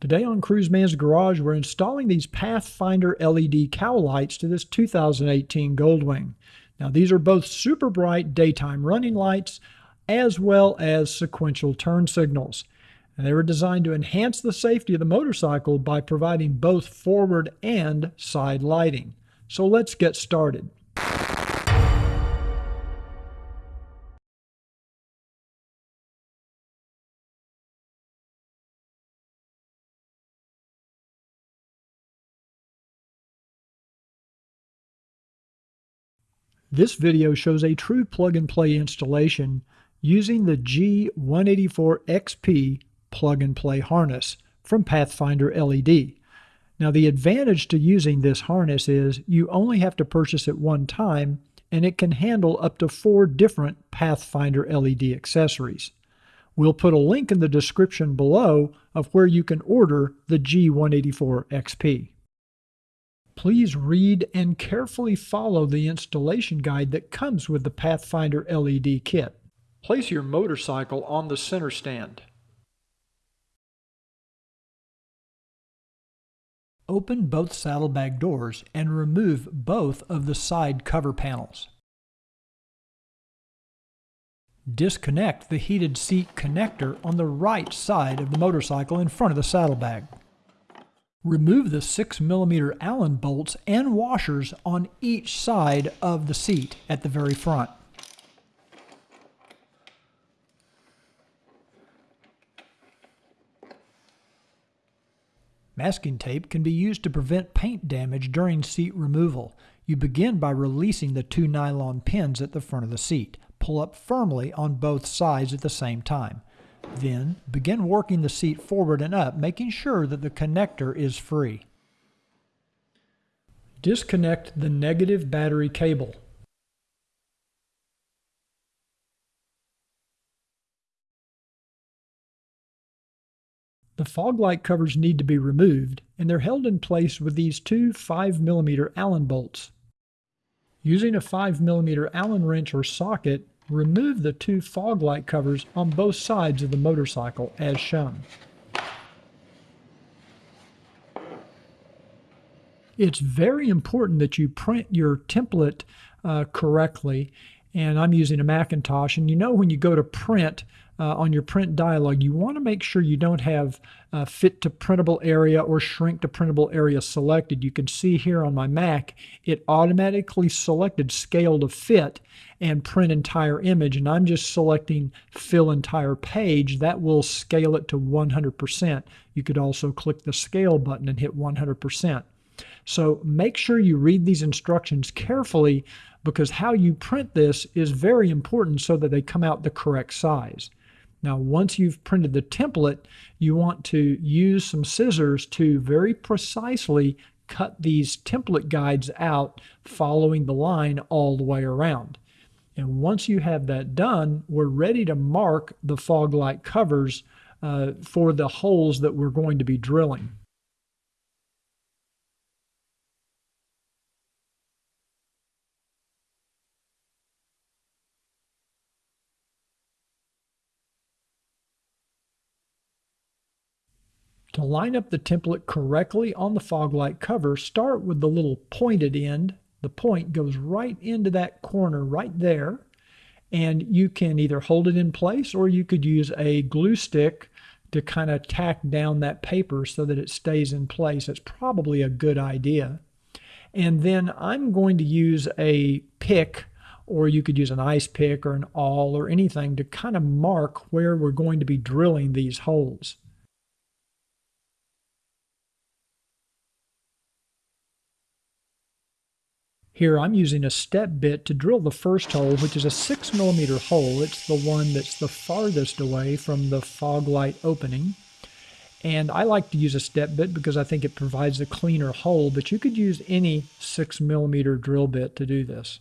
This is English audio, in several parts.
Today on Cruiseman's Garage, we're installing these Pathfinder LED cowl lights to this 2018 Goldwing. Now these are both super bright daytime running lights as well as sequential turn signals. And they were designed to enhance the safety of the motorcycle by providing both forward and side lighting. So let's get started. This video shows a true plug-and-play installation using the G184XP plug-and-play harness from Pathfinder LED. Now the advantage to using this harness is you only have to purchase it one time and it can handle up to four different Pathfinder LED accessories. We'll put a link in the description below of where you can order the G184XP. Please read and carefully follow the installation guide that comes with the Pathfinder LED kit. Place your motorcycle on the center stand. Open both saddlebag doors and remove both of the side cover panels. Disconnect the heated seat connector on the right side of the motorcycle in front of the saddlebag. Remove the 6mm Allen bolts and washers on each side of the seat at the very front. Masking tape can be used to prevent paint damage during seat removal. You begin by releasing the two nylon pins at the front of the seat. Pull up firmly on both sides at the same time. Then, begin working the seat forward and up, making sure that the connector is free. Disconnect the negative battery cable. The fog light covers need to be removed, and they're held in place with these two 5mm Allen bolts. Using a 5mm Allen wrench or socket, remove the two fog light covers on both sides of the motorcycle as shown. It's very important that you print your template uh, correctly and I'm using a Macintosh and you know when you go to print uh, on your print dialog, you want to make sure you don't have uh, fit to printable area or shrink to printable area selected. You can see here on my Mac, it automatically selected scale to fit and print entire image. And I'm just selecting fill entire page. That will scale it to 100%. You could also click the scale button and hit 100%. So make sure you read these instructions carefully because how you print this is very important so that they come out the correct size. Now, once you've printed the template, you want to use some scissors to very precisely cut these template guides out following the line all the way around. And once you have that done, we're ready to mark the fog light covers uh, for the holes that we're going to be drilling. Line up the template correctly on the fog light cover, start with the little pointed end. The point goes right into that corner right there. And you can either hold it in place or you could use a glue stick to kind of tack down that paper so that it stays in place. It's probably a good idea. And then I'm going to use a pick or you could use an ice pick or an awl or anything to kind of mark where we're going to be drilling these holes. Here I'm using a step bit to drill the first hole, which is a 6 millimeter hole. It's the one that's the farthest away from the fog light opening. And I like to use a step bit because I think it provides a cleaner hole, but you could use any 6 millimeter drill bit to do this.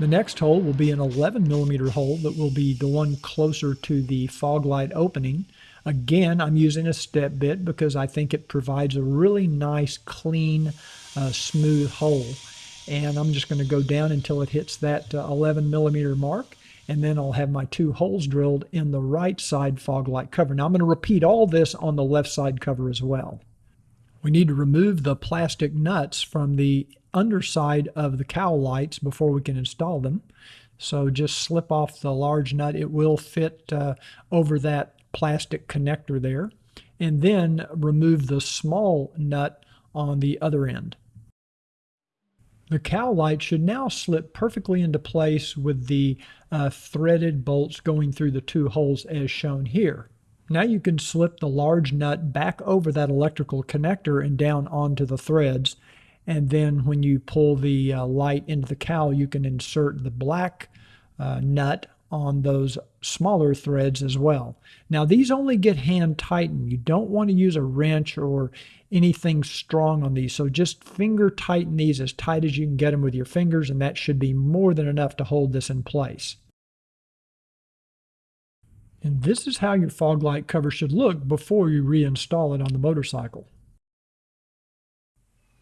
The next hole will be an 11 millimeter hole that will be the one closer to the fog light opening. Again, I'm using a step bit because I think it provides a really nice, clean, uh, smooth hole. And I'm just going to go down until it hits that uh, 11 millimeter mark. and then I'll have my two holes drilled in the right side fog light cover. Now I'm going to repeat all this on the left side cover as well. We need to remove the plastic nuts from the underside of the cowl lights before we can install them. So just slip off the large nut. It will fit uh, over that plastic connector there. And then remove the small nut on the other end. The cowl light should now slip perfectly into place with the uh, threaded bolts going through the two holes as shown here. Now you can slip the large nut back over that electrical connector and down onto the threads. And then when you pull the uh, light into the cowl, you can insert the black uh, nut on those smaller threads as well. Now these only get hand tightened. You don't want to use a wrench or anything strong on these. So just finger tighten these as tight as you can get them with your fingers and that should be more than enough to hold this in place. And this is how your fog light cover should look before you reinstall it on the motorcycle.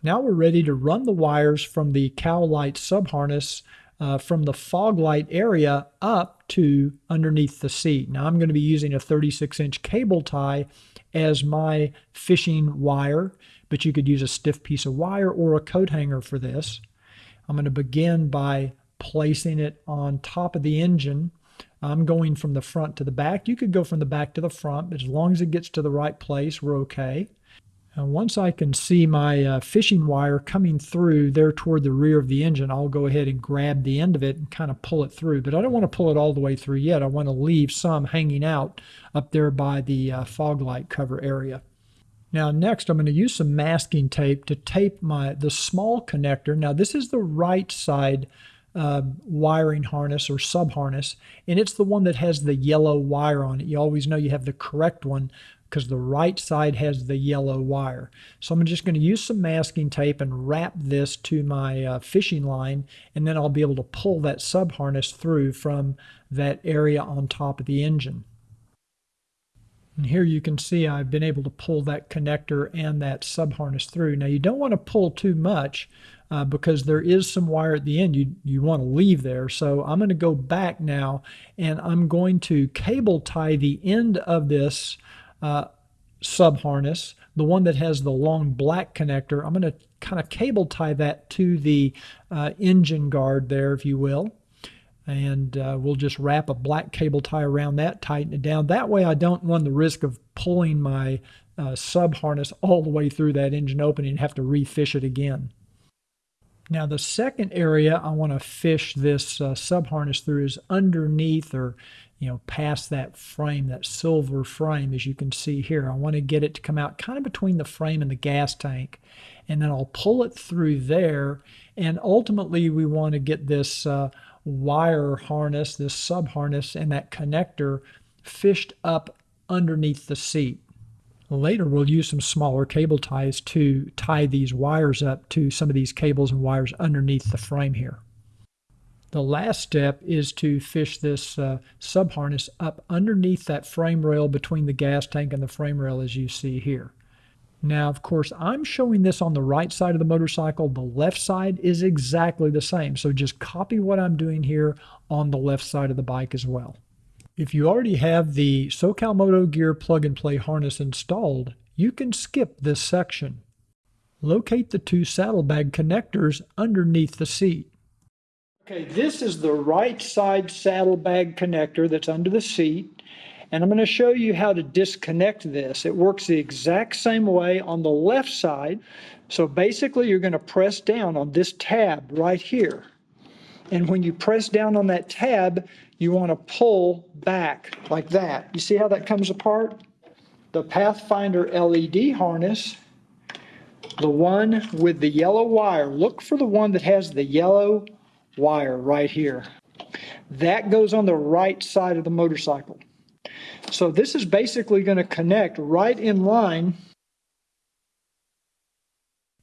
Now we're ready to run the wires from the cowl light subharness uh, from the fog light area up to underneath the seat. Now I'm going to be using a 36 inch cable tie as my fishing wire, but you could use a stiff piece of wire or a coat hanger for this. I'm going to begin by placing it on top of the engine. I'm going from the front to the back. You could go from the back to the front, but as long as it gets to the right place, we're okay. And once I can see my uh, fishing wire coming through there toward the rear of the engine, I'll go ahead and grab the end of it and kind of pull it through. But I don't want to pull it all the way through yet. I want to leave some hanging out up there by the uh, fog light cover area. Now next I'm going to use some masking tape to tape my the small connector. Now this is the right side uh, wiring harness or sub harness and it's the one that has the yellow wire on it. You always know you have the correct one because the right side has the yellow wire. So I'm just going to use some masking tape and wrap this to my uh, fishing line and then I'll be able to pull that sub harness through from that area on top of the engine. And here you can see I've been able to pull that connector and that sub harness through. Now you don't want to pull too much uh, because there is some wire at the end you, you want to leave there. So I'm going to go back now and I'm going to cable tie the end of this uh, sub harness, the one that has the long black connector, I'm going to kind of cable tie that to the uh, engine guard there, if you will. And uh, we'll just wrap a black cable tie around that, tighten it down. That way I don't run the risk of pulling my uh, sub harness all the way through that engine opening and have to refish it again. Now the second area I want to fish this uh, sub harness through is underneath or you know, past that frame, that silver frame, as you can see here. I want to get it to come out kind of between the frame and the gas tank. And then I'll pull it through there. And ultimately, we want to get this uh, wire harness, this sub harness, and that connector fished up underneath the seat. Later, we'll use some smaller cable ties to tie these wires up to some of these cables and wires underneath the frame here. The last step is to fish this uh, sub harness up underneath that frame rail between the gas tank and the frame rail as you see here. Now, of course, I'm showing this on the right side of the motorcycle. The left side is exactly the same. So just copy what I'm doing here on the left side of the bike as well. If you already have the SoCal Moto Gear plug and play harness installed, you can skip this section. Locate the two saddlebag connectors underneath the seat. Okay, this is the right side saddlebag connector that's under the seat. And I'm going to show you how to disconnect this. It works the exact same way on the left side. So basically you're going to press down on this tab right here. And when you press down on that tab, you want to pull back like that. You see how that comes apart? The Pathfinder LED harness, the one with the yellow wire. Look for the one that has the yellow wire right here. That goes on the right side of the motorcycle. So this is basically going to connect right in line.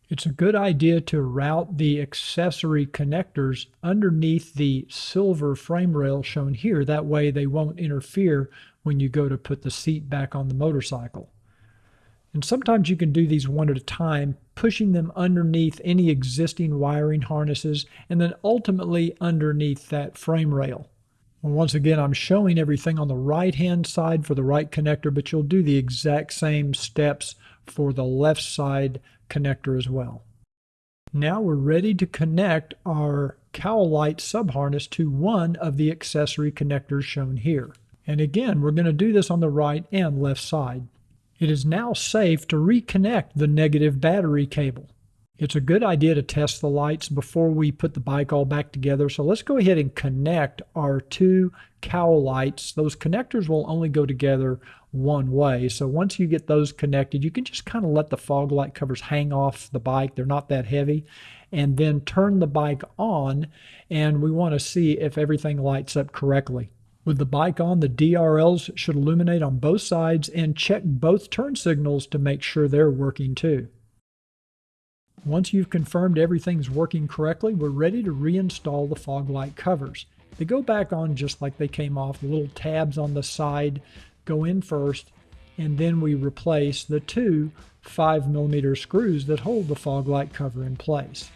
It's a good idea to route the accessory connectors underneath the silver frame rail shown here. That way they won't interfere when you go to put the seat back on the motorcycle. And sometimes you can do these one at a time, pushing them underneath any existing wiring harnesses and then ultimately underneath that frame rail. Once again, I'm showing everything on the right hand side for the right connector, but you'll do the exact same steps for the left side connector as well. Now we're ready to connect our cowl light subharness to one of the accessory connectors shown here. And again, we're going to do this on the right and left side. It is now safe to reconnect the negative battery cable. It's a good idea to test the lights before we put the bike all back together. So let's go ahead and connect our two cowl lights. Those connectors will only go together one way. So once you get those connected, you can just kind of let the fog light covers hang off the bike. They're not that heavy. And then turn the bike on and we want to see if everything lights up correctly. With the bike on, the DRLs should illuminate on both sides and check both turn signals to make sure they're working too. Once you've confirmed everything's working correctly, we're ready to reinstall the fog light covers. They go back on just like they came off. The little tabs on the side go in first, and then we replace the two 5 millimeter screws that hold the fog light cover in place.